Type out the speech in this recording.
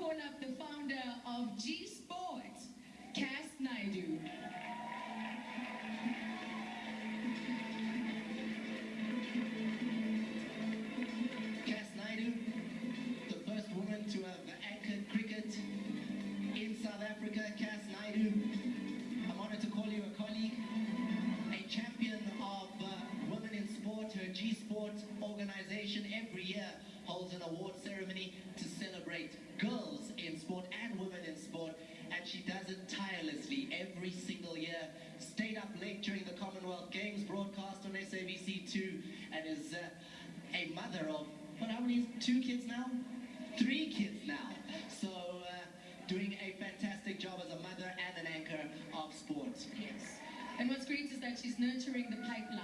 call up the founder of G Sports, Kass Naidoo. Kass Naidoo, the first woman to have anchored cricket in South Africa. Kass Naidoo, I'm honored to call you a colleague, a champion of uh, women in sport. Her G Sport organization every year holds an award ceremony to celebrate girls in sport and women in sport, and she does it tirelessly every single year. Stayed up late during the Commonwealth Games broadcast on SABC2 and is uh, a mother of, what, how many, two kids now? Three kids now. So, uh, doing a fantastic job as a mother and an anchor of sports. Yes. And what's great is that she's nurturing the pipeline